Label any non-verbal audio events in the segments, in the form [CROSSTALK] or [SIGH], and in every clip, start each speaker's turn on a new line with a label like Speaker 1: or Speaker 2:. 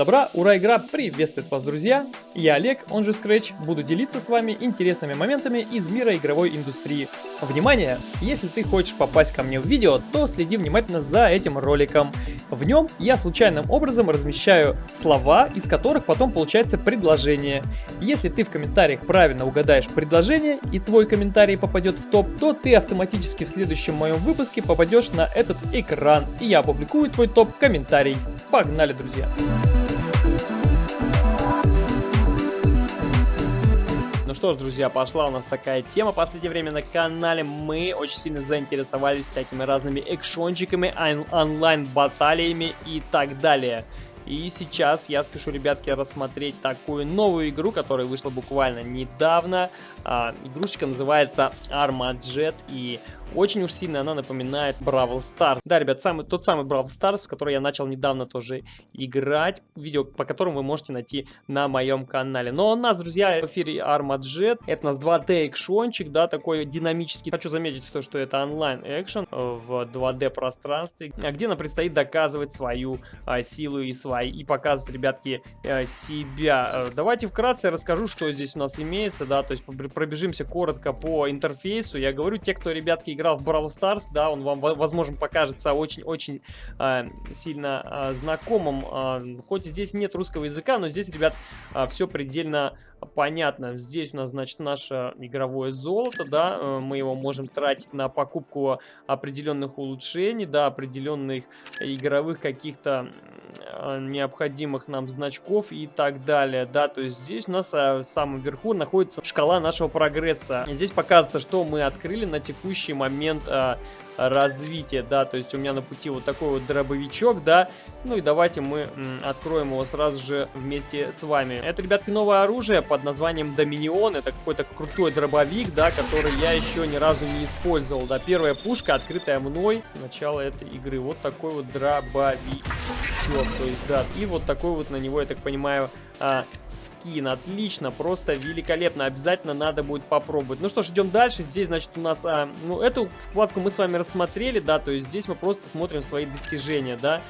Speaker 1: добра, ура, игра приветствует вас, друзья! Я Олег, он же Scratch, буду делиться с вами интересными моментами из мира игровой индустрии. Внимание! Если ты хочешь попасть ко мне в видео, то следи внимательно за этим роликом. В нем я случайным образом размещаю слова, из которых потом получается предложение. Если ты в комментариях правильно угадаешь предложение и твой комментарий попадет в топ, то ты автоматически в следующем моем выпуске попадешь на этот экран, и я опубликую твой топ-комментарий. Погнали, друзья! Что ж, друзья, пошла у нас такая тема в последнее время на канале. Мы очень сильно заинтересовались всякими разными экшончиками, онлайн-баталиями и так далее. И сейчас я спешу, ребятки, рассмотреть такую новую игру, которая вышла буквально недавно. А, игрушечка называется Armajet, и очень уж сильно она напоминает Бравл Stars. Да, ребят, самый, тот самый Бравл Stars, в который я начал недавно тоже играть. Видео, по которому вы можете найти на моем канале. Но у нас, друзья, в эфире Armajet. Это у нас 2D экшончик, да, такой динамический. Хочу заметить то, что это онлайн экшен в 2D пространстве, где нам предстоит доказывать свою а, силу и свои, и показывать, ребятки, а, себя. Э, давайте вкратце расскажу, что здесь у нас имеется, да, то есть пробежимся коротко по интерфейсу. Я говорю, те, кто, ребятки, играл в Brawl Stars, да, он вам, возможно, покажется очень-очень э, сильно э, знакомым. Э, хоть здесь нет русского языка, но здесь, ребят, э, все предельно понятно. Здесь у нас, значит, наше игровое золото, да, э, мы его можем тратить на покупку определенных улучшений, да, определенных игровых каких-то необходимых нам значков и так далее, да, то есть здесь у нас в самом верху находится шкала нашего прогресса. Здесь показывается, что мы открыли на текущий момент развития, да, то есть у меня на пути вот такой вот дробовичок, да, ну и давайте мы откроем его сразу же вместе с вами. Это, ребятки, новое оружие под названием Доминион, это какой-то крутой дробовик, да, который я еще ни разу не использовал, да, первая пушка, открытая мной с начала этой игры, вот такой вот дробовичок, то есть, да, и вот такой вот на него, я так понимаю, а, скин. Отлично, просто великолепно. Обязательно надо будет попробовать. Ну что ж, идем дальше. Здесь, значит, у нас... А, ну, эту вкладку мы с вами рассмотрели, да, то есть здесь мы просто смотрим свои достижения, да.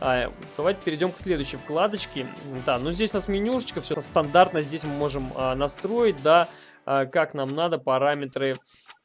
Speaker 1: А, давайте перейдем к следующей вкладочке. Да, ну здесь у нас менюшечка, все стандартно. Здесь мы можем а, настроить, да, а, как нам надо, параметры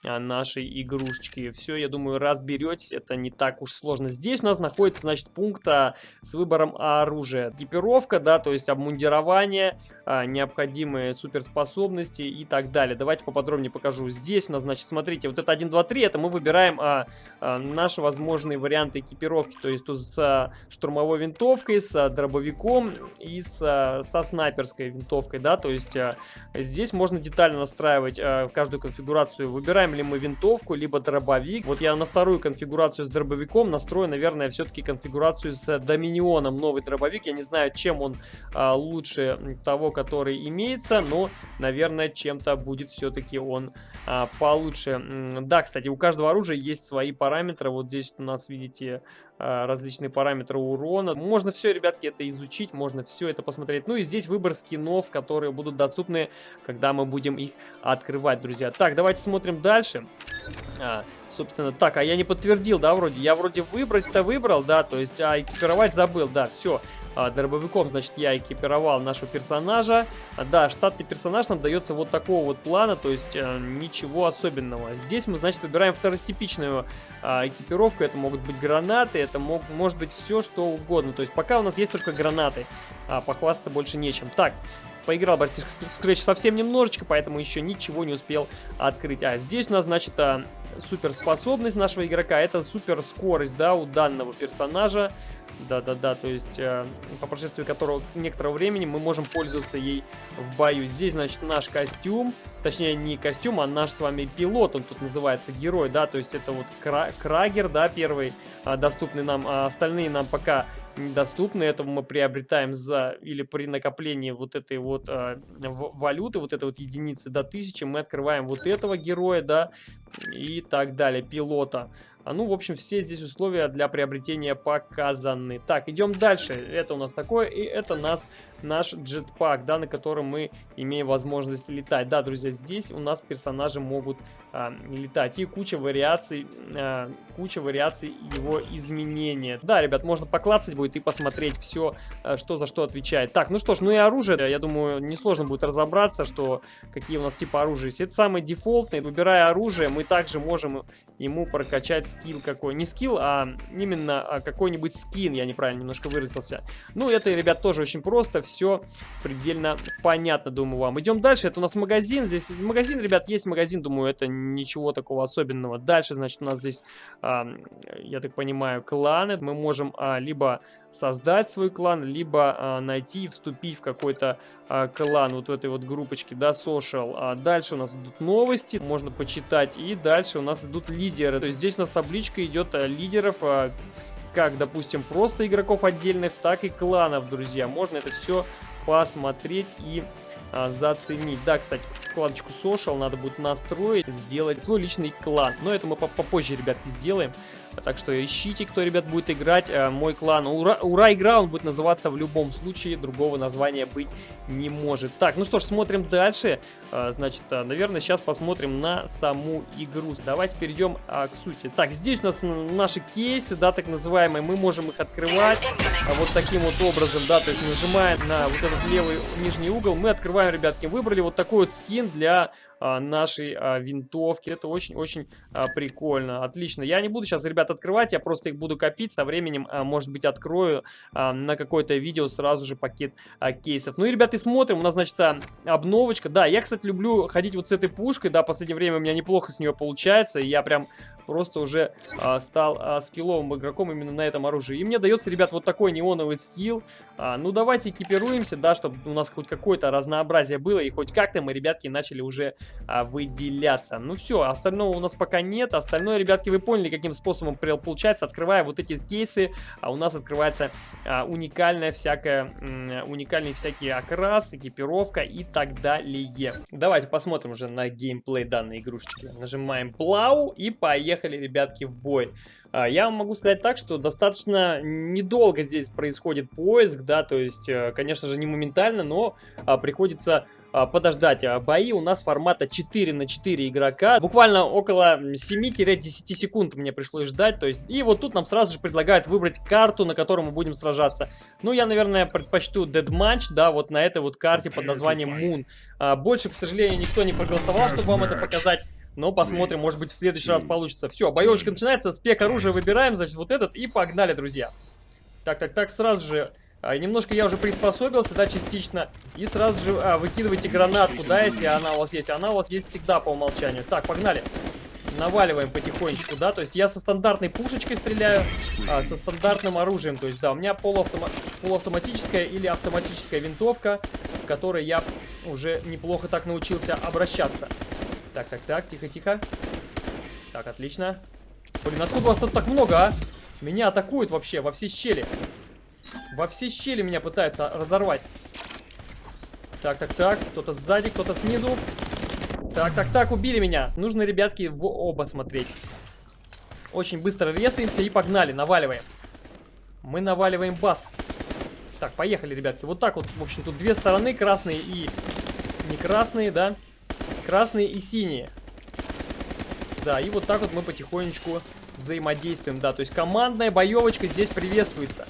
Speaker 1: нашей игрушечки. Все, я думаю, разберетесь, это не так уж сложно. Здесь у нас находится, значит, пункт а, с выбором оружия. Экипировка, да, то есть обмундирование, а, необходимые суперспособности и так далее. Давайте поподробнее покажу. Здесь у нас, значит, смотрите, вот это 1, 2, 3, это мы выбираем а, а, наши возможные варианты экипировки. То есть тут с а, штурмовой винтовкой, с а, дробовиком и с, а, со снайперской винтовкой, да, то есть а, здесь можно детально настраивать а, каждую конфигурацию. Выбираем ли мы винтовку, либо дробовик. Вот я на вторую конфигурацию с дробовиком настрою, наверное, все-таки конфигурацию с Доминионом. Новый дробовик. Я не знаю, чем он а, лучше того, который имеется, но, наверное, чем-то будет все-таки он а, получше. Да, кстати, у каждого оружия есть свои параметры. Вот здесь у нас, видите, а, различные параметры урона. Можно все, ребятки, это изучить, можно все это посмотреть. Ну и здесь выбор скинов, которые будут доступны, когда мы будем их открывать, друзья. Так, давайте смотрим дальше. А, собственно, так, а я не подтвердил, да, вроде? Я вроде выбрать-то выбрал, да, то есть, а экипировать забыл, да, все а, дробовиком, значит, я экипировал нашего персонажа. А, да, штатный персонаж нам дается вот такого вот плана, то есть а, ничего особенного. Здесь мы, значит, выбираем второстепичную а, экипировку. Это могут быть гранаты, это мог, может быть все, что угодно. То есть пока у нас есть только гранаты, а похвастаться больше нечем. Так, Поиграл братишка Scratch совсем немножечко, поэтому еще ничего не успел открыть. А здесь у нас, значит, а, суперспособность нашего игрока. Это супер скорость, да, у данного персонажа. Да-да-да, то есть э, по прошествии которого некоторого времени мы можем пользоваться ей в бою. Здесь, значит, наш костюм, точнее не костюм, а наш с вами пилот, он тут называется герой, да, то есть это вот кра Крагер, да, первый э, доступный нам, а остальные нам пока недоступны. Это мы приобретаем за или при накоплении вот этой вот э, валюты, вот этой вот единицы до 1000 мы открываем вот этого героя, да, и так далее, пилота. А, ну, в общем, все здесь условия для приобретения показаны. Так, идем дальше. Это у нас такое, и это нас, наш джетпак, да, на котором мы имеем возможность летать. Да, друзья, здесь у нас персонажи могут а, летать. И куча вариаций, а, куча вариаций его изменения. Да, ребят, можно поклацать будет и посмотреть все, э, что за что отвечает. Так, ну что ж, ну и оружие, я думаю, несложно будет разобраться, что какие у нас типа оружия. Если это самый дефолтный, выбирая оружие, мы также можем ему прокачать скилл какой. Не скилл, а именно а, какой-нибудь скин, я неправильно немножко выразился. Ну, это, ребят, тоже очень просто, все предельно понятно, думаю, вам. Идем дальше, это у нас магазин, здесь магазин, ребят, есть магазин, думаю, это ничего такого особенного. Дальше, значит, у нас здесь, я так понимаю, кланы, мы можем а, либо создать свой клан, либо а, найти и вступить в какой-то а, клан, вот в этой вот группочке, да, social. А дальше у нас идут новости, можно почитать, и дальше у нас идут лидеры. То есть здесь у нас табличка идет а, лидеров, а, как, допустим, просто игроков отдельных, так и кланов, друзья. Можно это все посмотреть и а, заценить. Да, кстати, вкладочку social надо будет настроить, сделать свой личный клан. Но это мы попозже, ребятки, сделаем. Так что ищите, кто, ребят, будет играть. Э, мой клан Ура, Ура игра, он будет называться в любом случае. Другого названия быть не может. Так, ну что ж, смотрим дальше. Э, значит, э, наверное, сейчас посмотрим на саму игру. Давайте перейдем к сути. Так, здесь у нас наши кейсы, да, так называемые. Мы можем их открывать вот таким вот образом, да, то есть нажимая на вот этот левый нижний угол, мы открываем, ребятки, выбрали вот такой вот скин для нашей а, винтовки. Это очень-очень а, прикольно. Отлично. Я не буду сейчас, ребят, открывать, я просто их буду копить. Со временем, а, может быть, открою а, на какое-то видео сразу же пакет а, кейсов. Ну и, ребята, смотрим. У нас, значит, а, обновочка. Да, я, кстати, люблю ходить вот с этой пушкой. Да, в последнее время у меня неплохо с нее получается. И я прям просто уже а, стал а, скилловым игроком именно на этом оружии. И мне дается, ребят, вот такой неоновый скилл. А, ну, давайте экипируемся, да, чтобы у нас хоть какое-то разнообразие было. И хоть как-то мы, ребятки, начали уже а, выделяться. Ну все, остального у нас пока нет. Остальное, ребятки, вы поняли, каким способом получается. Открывая вот эти кейсы, а у нас открывается а, уникальная всякая, уникальные всякие окрас, экипировка и так далее. Давайте посмотрим уже на геймплей данной игрушечки. Нажимаем плау и поехали, ребятки, в бой. А, я вам могу сказать так, что достаточно недолго здесь происходит поиск, да, то есть, э, конечно же, не моментально, но а, приходится а, подождать. Бои у нас формата 4 на 4 игрока. Буквально около 7-10 секунд мне пришлось ждать. То есть, и вот тут нам сразу же предлагают выбрать карту, на которой мы будем сражаться. Ну, я, наверное, предпочту Dead да, вот на этой вот карте под названием Moon. Больше, к сожалению, никто не проголосовал, чтобы вам это показать. Но посмотрим, может быть в следующий раз получится. Все, боевочка начинается, спек оружия выбираем, значит, вот этот, и погнали, друзья. Так, так, так, сразу же... А, немножко я уже приспособился, да, частично. И сразу же а, выкидывайте гранатку, да, если она у вас есть. Она у вас есть всегда по умолчанию. Так, погнали. Наваливаем потихонечку, да, то есть я со стандартной пушечкой стреляю, а, со стандартным оружием, то есть, да, у меня полуавтома полуавтоматическая или автоматическая винтовка, с которой я уже неплохо так научился обращаться. Так, так, так, тихо-тихо. Так, отлично. Блин, откуда вас тут так много, а? Меня атакуют вообще во все щели. Во все щели меня пытаются разорвать. Так, так, так. Кто-то сзади, кто-то снизу. Так, так, так, убили меня. Нужно, ребятки, в оба смотреть. Очень быстро резаемся и погнали, наваливаем. Мы наваливаем бас. Так, поехали, ребятки. Вот так вот, в общем, тут две стороны, красные и не красные, да? Красные и синие. Да, и вот так вот мы потихонечку взаимодействуем, да. То есть командная боевочка здесь приветствуется.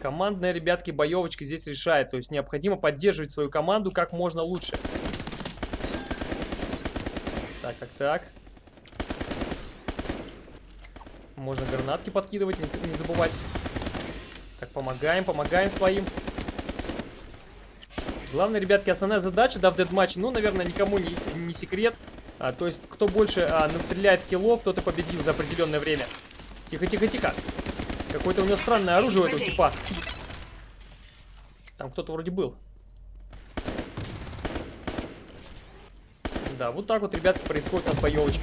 Speaker 1: Командная, ребятки, боевочка здесь решает. То есть необходимо поддерживать свою команду как можно лучше. Так, так, так. Можно гранатки подкидывать, не, не забывать. Так, помогаем, помогаем своим. Главное, ребятки, основная задача, да, в дедматче, ну, наверное, никому не, не секрет. А, то есть, кто больше а, настреляет киллов, тот и победил за определенное время. Тихо, тихо, тихо. Какое-то у него странное оружие у этого типа. Там кто-то вроде был. Да, вот так вот, ребятки, происходит у нас боевочка.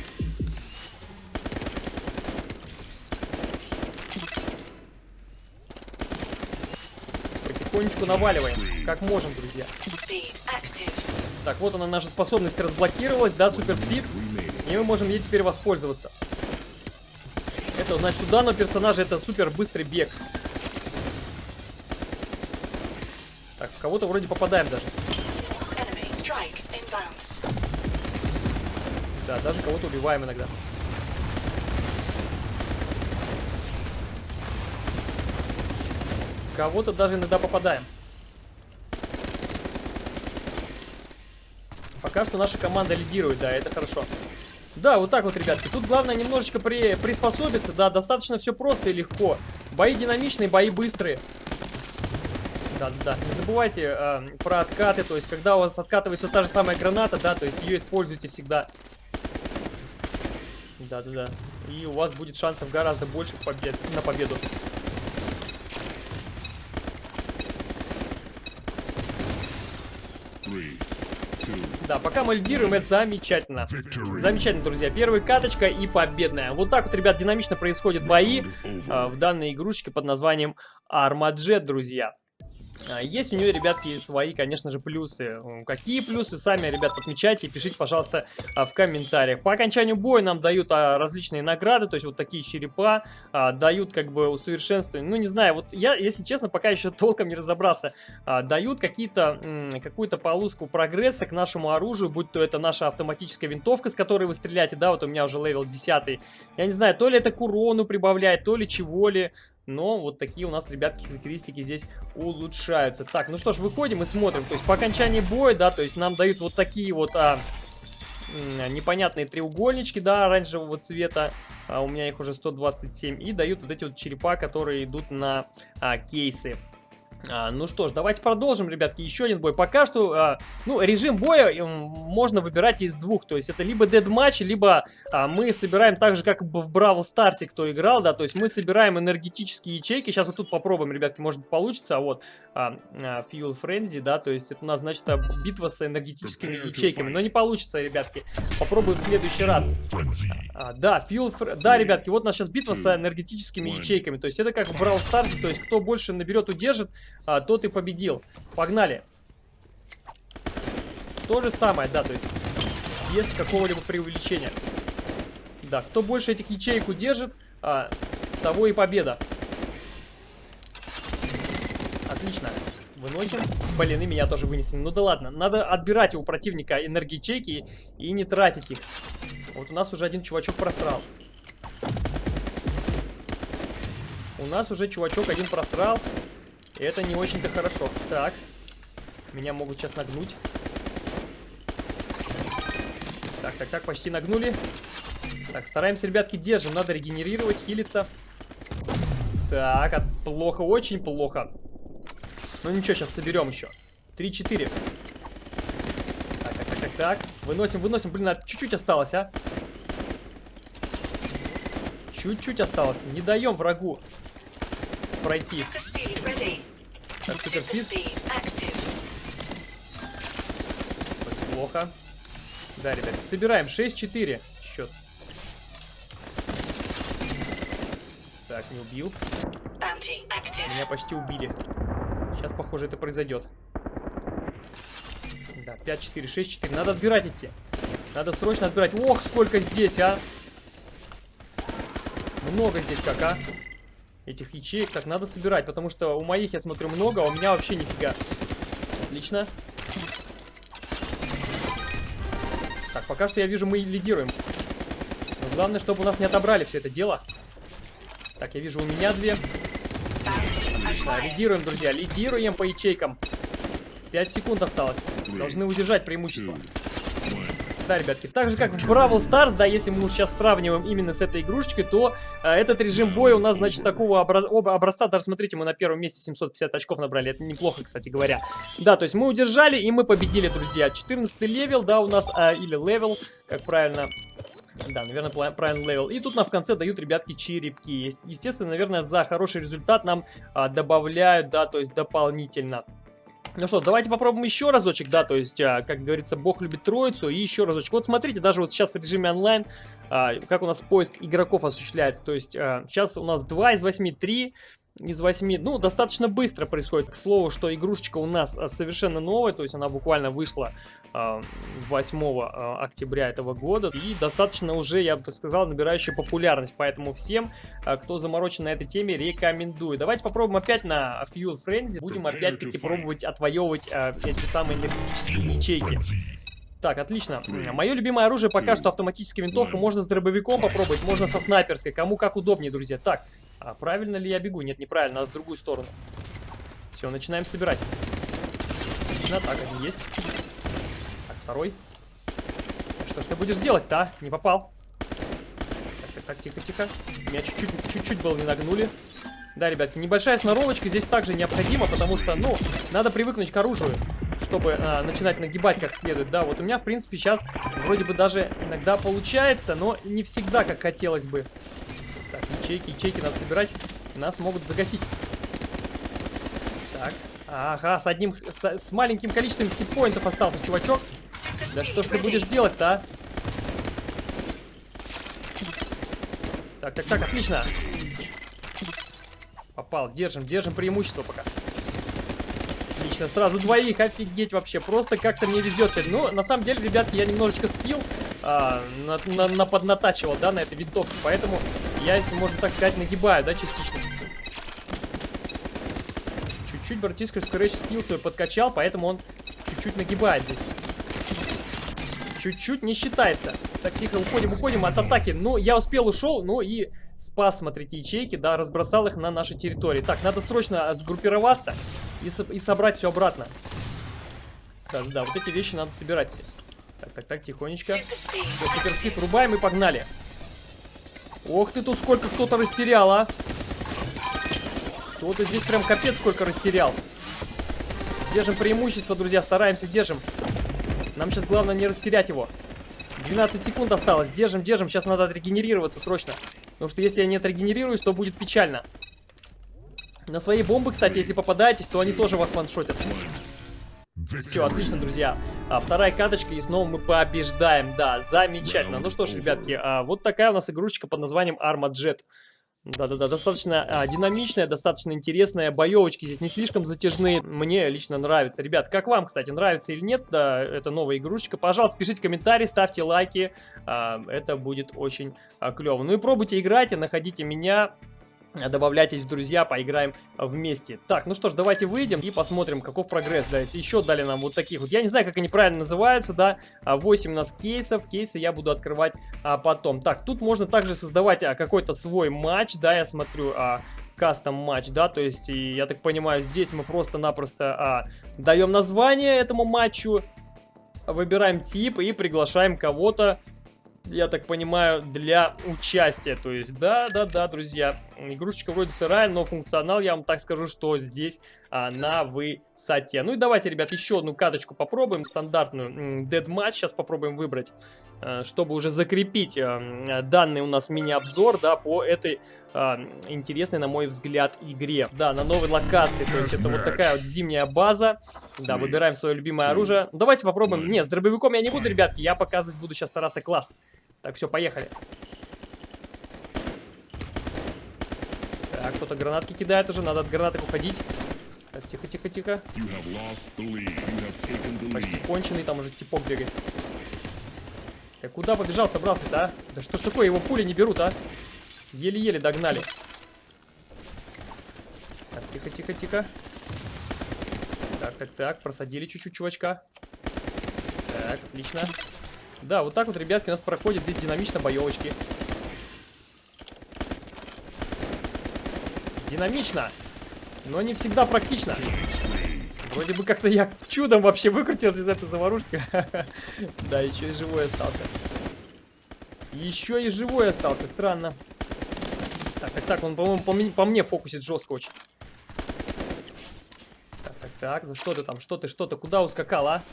Speaker 1: Потихонечку наваливаем, как можем, друзья. Так, вот она, наша способность разблокировалась, да, супер спид. И мы можем ей теперь воспользоваться. Это, значит, у данного персонажа это супер быстрый бег. Так, в кого-то вроде попадаем даже. Да, даже кого-то убиваем иногда. Кого-то даже иногда попадаем. Пока что наша команда лидирует, да, это хорошо. Да, вот так вот, ребятки. Тут главное немножечко при, приспособиться. Да, достаточно все просто и легко. Бои динамичные, бои быстрые. Да-да-да. Не забывайте э, про откаты. То есть, когда у вас откатывается та же самая граната, да, то есть ее используйте всегда. Да-да-да. И у вас будет шансов гораздо больше побед, на победу. Да, пока мы лидируем, это замечательно. Замечательно, друзья. Первая каточка и победная. Вот так вот, ребят, динамично происходят бои э, в данной игрушечке под названием Armajet, друзья. А, есть у нее, ребятки, свои, конечно же, плюсы. Какие плюсы, сами, ребят, отмечайте и пишите, пожалуйста, а, в комментариях. По окончанию боя нам дают а, различные награды, то есть вот такие черепа, дают как бы усовершенствование. Ну, не знаю, вот я, если честно, пока еще [LAUGHS] толком не разобрался. Дают какие-то, какую-то полоску прогресса к нашему оружию, будь то это наша автоматическая винтовка, с которой вы стреляете, да, вот у меня уже level 10. Я не знаю, то ли это к урону прибавляет, то ли чего ли. Но вот такие у нас, ребятки, характеристики здесь улучшаются. Так, ну что ж, выходим и смотрим. То есть по окончании боя, да, то есть нам дают вот такие вот а, непонятные треугольнички, да, оранжевого цвета. А у меня их уже 127. И дают вот эти вот черепа, которые идут на а, кейсы. А, ну что ж, давайте продолжим, ребятки, еще один бой. Пока что, а, ну, режим боя можно выбирать из двух, то есть это либо дед матч, либо а, мы собираем так же, как в Бравл Старсе, кто играл, да, то есть мы собираем энергетические ячейки. Сейчас вот тут попробуем, ребятки, может получится, а вот а, а, Fuel Frenzy, да, то есть это у нас, значит, битва с энергетическими ячейками, но не получится, ребятки. Попробуем в следующий раз. А, да, Fuel, да, ребятки, вот у нас сейчас битва с энергетическими ячейками, то есть это как в Бравл Старсе, то есть кто больше наберет, удержит, а, тот и победил. Погнали. То же самое, да, то есть без какого-либо преувеличения. Да, кто больше этих ячеек удержит, а, того и победа. Отлично. Выносим. Блин, и меня тоже вынесли. Ну да ладно. Надо отбирать у противника энергоячейки и не тратить их. Вот у нас уже один чувачок просрал. У нас уже чувачок один просрал. Это не очень-то хорошо. Так. Меня могут сейчас нагнуть. Так, так, так, почти нагнули. Так, стараемся, ребятки, держим. Надо регенерировать, хилиться. Так, плохо, очень плохо. Ну ничего, сейчас соберем еще. 3-4. Так, так, так, так, так. Выносим, выносим. Блин, а чуть-чуть осталось, а. Чуть-чуть осталось. Не даем врагу пройти. Так, суперспид. Плохо. Да, ребята, собираем. 6-4 счет. Так, не убил. Меня почти убили. Сейчас, похоже, это произойдет. Да, 5-4, 6-4. Надо отбирать идти. Надо срочно отбирать. Ох, сколько здесь, а! Много здесь как, а? Этих ячеек. Так, надо собирать, потому что у моих, я смотрю, много, а у меня вообще нифига. Отлично. Так, пока что я вижу, мы лидируем. Но главное, чтобы у нас не отобрали все это дело. Так, я вижу, у меня две. Отлично, лидируем, друзья, лидируем по ячейкам. 5 секунд осталось. Должны удержать преимущество. Да, ребятки, так же как в Brawl Stars, да, если мы сейчас сравниваем именно с этой игрушечкой, то э, этот режим боя у нас, значит, такого образ образца, даже смотрите, мы на первом месте 750 очков набрали, это неплохо, кстати говоря. Да, то есть мы удержали и мы победили, друзья. 14 level, да, у нас, э, или level, как правильно... Да, наверное, правильный level. И тут нам в конце дают, ребятки, черепки. Естественно, наверное, за хороший результат нам а, добавляют, да, то есть дополнительно. Ну что, давайте попробуем еще разочек, да, то есть, а, как говорится, бог любит троицу, и еще разочек. Вот смотрите, даже вот сейчас в режиме онлайн, а, как у нас поиск игроков осуществляется, то есть, а, сейчас у нас 2 из 8, 3, из 8, ну, достаточно быстро происходит. К слову, что игрушечка у нас а, совершенно новая, то есть она буквально вышла э, 8 э, октября этого года. И достаточно уже, я бы сказал, набирающая популярность. Поэтому всем, кто заморочен на этой теме, рекомендую. Давайте попробуем опять на Fuel Frenzy. Будем опять-таки пробовать отвоевывать эти самые энергетические ячейки. Так, отлично. Мое любимое оружие пока что автоматическая винтовка. Можно с дробовиком попробовать, можно со снайперской. Кому как удобнее, друзья. Так, а правильно ли я бегу? Нет, неправильно, надо в другую сторону. Все, начинаем собирать. Отлично, так, один есть. Так, второй. Что ж ты будешь делать-то, а? Не попал. Так, так, так, тихо-тихо. Меня чуть-чуть было не нагнули. Да, ребятки, небольшая сноровочка здесь также необходима, потому что, ну, надо привыкнуть к оружию, чтобы а, начинать нагибать как следует. Да, вот у меня, в принципе, сейчас вроде бы даже иногда получается, но не всегда, как хотелось бы. Так, ячейки, ячейки надо собирать, нас могут загасить. Так, ага, с одним, с, с маленьким количеством хитпоинтов остался чувачок. Да что ж ты будешь делать-то, а? Так, так, так, отлично. Попал, держим, держим преимущество пока. Отлично, сразу двоих, офигеть вообще. Просто как-то мне везет сегодня. Ну, на самом деле, ребятки, я немножечко скилл а, на, на, на поднатачивал, да, на этой винтовке. Поэтому я, если можно так сказать, нагибаю, да, частично. Чуть-чуть братишка скрэч скилл свой подкачал, поэтому он чуть-чуть нагибает здесь чуть-чуть не считается. Так, тихо, уходим, уходим от атаки. Ну, я успел, ушел, ну и спас, смотрите, ячейки, да, разбросал их на нашей территории. Так, надо срочно сгруппироваться и, со и собрать все обратно. Да, да, вот эти вещи надо собирать все. Так, так, так, тихонечко. Все, суперскид врубаем и погнали. Ох ты, тут сколько кто-то растерял, а. Кто-то здесь прям капец сколько растерял. Держим преимущество, друзья, стараемся, держим. Нам сейчас главное не растерять его. 12 секунд осталось. Держим, держим. Сейчас надо отрегенерироваться срочно. Потому что если я не отрегенерируюсь, то будет печально. На свои бомбы, кстати, если попадаетесь, то они тоже вас ваншотят. Все, отлично, друзья. А, вторая каточка, и снова мы побеждаем. Да, замечательно. Ну что ж, ребятки, а, вот такая у нас игрушечка под названием Arma Jet. Да-да-да, достаточно а, динамичная, достаточно интересная. Боевочки здесь не слишком затяжные. Мне лично нравится. Ребят, как вам, кстати, нравится или нет да, эта новая игрушечка? Пожалуйста, пишите комментарии, ставьте лайки. А, это будет очень а, клево. Ну и пробуйте играть, и находите меня добавляйтесь в друзья, поиграем вместе. Так, ну что ж, давайте выйдем и посмотрим, каков прогресс. Да, еще дали нам вот таких вот. Я не знаю, как они правильно называются, да. 8 у нас кейсов. Кейсы я буду открывать а, потом. Так, тут можно также создавать а, какой-то свой матч, да, я смотрю, а, кастом матч, да, то есть, я так понимаю, здесь мы просто-напросто а, даем название этому матчу, выбираем тип и приглашаем кого-то я так понимаю, для участия. То есть, да-да-да, друзья, игрушечка вроде сырая, но функционал, я вам так скажу, что здесь а, на высоте. Ну и давайте, ребят, еще одну каточку попробуем, стандартную Dead Match, сейчас попробуем выбрать, а, чтобы уже закрепить а, данный у нас мини-обзор, да, по этой а, интересной, на мой взгляд, игре. Да, на новой локации, то есть это вот такая вот зимняя база. Да, выбираем свое любимое оружие. Давайте попробуем. Не, с дробовиком я не буду, ребятки, я показывать буду сейчас стараться класс. Так, все, поехали. Так, кто-то гранатки кидает уже, надо от гранаток уходить. Так, тихо, тихо, тихо. Почти конченый, там уже типок бегает. Так, куда побежал, собрался-то, а? Да что ж такое, его пули не берут, а? Еле-еле догнали. Так, тихо, тихо, тихо. Так, так, так, просадили чуть-чуть чувачка. Так, отлично. Да, вот так вот, ребятки, у нас проходят здесь динамично боевочки. Динамично, но не всегда практично. Вроде бы как-то я чудом вообще выкрутился из этой заварушки. [LAUGHS] Да, еще и живой остался. Еще и живой остался, странно. Так, так, так, он, по-моему, по, по мне фокусит жестко очень. Так, так, так, ну что ты там, что ты, что ты, куда ускакал, а?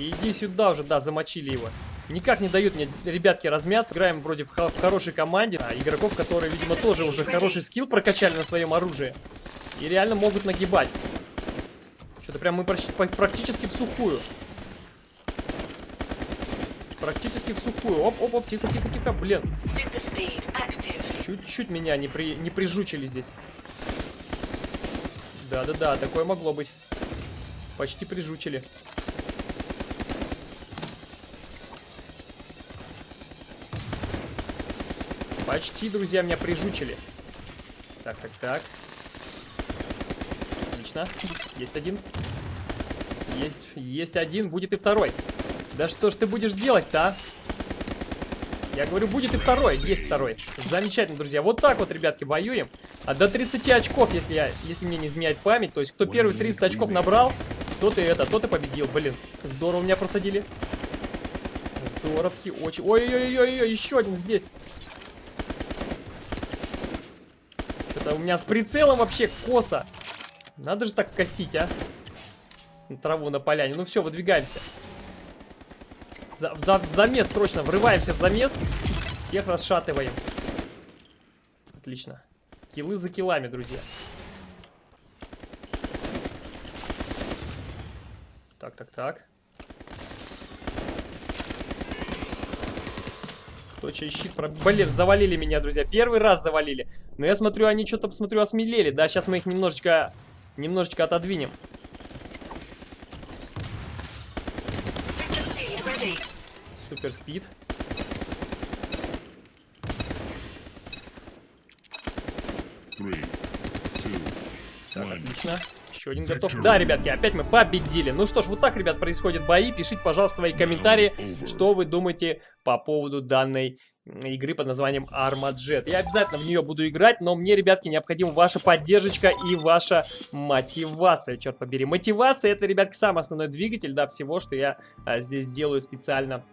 Speaker 1: Иди сюда уже, да, замочили его. Никак не дают мне, ребятки, размяться. Играем вроде в, в хорошей команде. А, игроков, которые, видимо, тоже уже хороший скилл прокачали на своем оружии. И реально могут нагибать. Что-то прям мы практически в сухую. Практически в сухую. Оп, оп, оп, тихо, тихо, тихо, блин. Чуть-чуть меня не, при, не прижучили здесь. Да-да-да, такое могло быть. Почти прижучили. Почти, друзья, меня прижучили. Так, так, так. Отлично. Есть один. Есть, есть один. Будет и второй. Да что ж ты будешь делать-то, а? Я говорю, будет и второй. Есть второй. Замечательно, друзья. Вот так вот, ребятки, воюем. А до 30 очков, если, я, если мне не изменяет память. То есть, кто первый 30 очков набрал, тот и это, тот и победил. Блин, здорово меня просадили. Здоровски, очень. Ой-ой-ой-ой, еще один здесь. Что-то у меня с прицелом вообще косо. Надо же так косить, а. Траву на поляне. Ну все, выдвигаемся. За, за, в замес срочно. Врываемся в замес. Всех расшатываем. Отлично. Килы за килами, друзья. Так, так, так. Кто чей щит про... Блин, завалили меня, друзья. Первый раз завалили. Но я смотрю, они что-то, смотрю, осмелели. Да, сейчас мы их немножечко, немножечко отодвинем. Супер спид. Отлично. Еще один готов. Да, ребятки, опять мы победили. Ну что ж, вот так, ребят, происходят бои. Пишите, пожалуйста, свои комментарии, что вы думаете по поводу данной игры под названием Armajet. Я обязательно в нее буду играть, но мне, ребятки, необходима ваша поддержка и ваша мотивация, черт побери. Мотивация это, ребятки, самый основной двигатель, да, всего, что я а, здесь делаю специально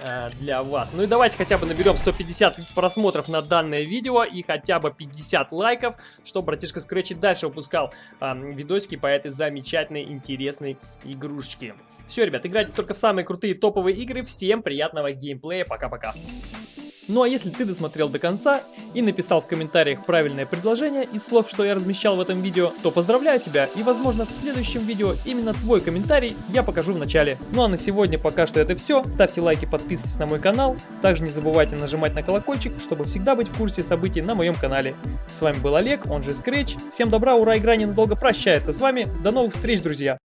Speaker 1: Э, для вас. Ну и давайте хотя бы наберем 150 просмотров на данное видео и хотя бы 50 лайков, чтобы братишка Scratch дальше выпускал э, видосики по этой замечательной, интересной игрушечке. Все, ребят, играйте только в самые крутые топовые игры. Всем приятного геймплея. Пока-пока. Ну а если ты досмотрел до конца и написал в комментариях правильное предложение из слов, что я размещал в этом видео, то поздравляю тебя и возможно в следующем видео именно твой комментарий я покажу в начале. Ну а на сегодня пока что это все. Ставьте лайки, подписывайтесь на мой канал. Также не забывайте нажимать на колокольчик, чтобы всегда быть в курсе событий на моем канале. С вами был Олег, он же Scratch. Всем добра, ура, игра ненадолго прощается с вами. До новых встреч, друзья!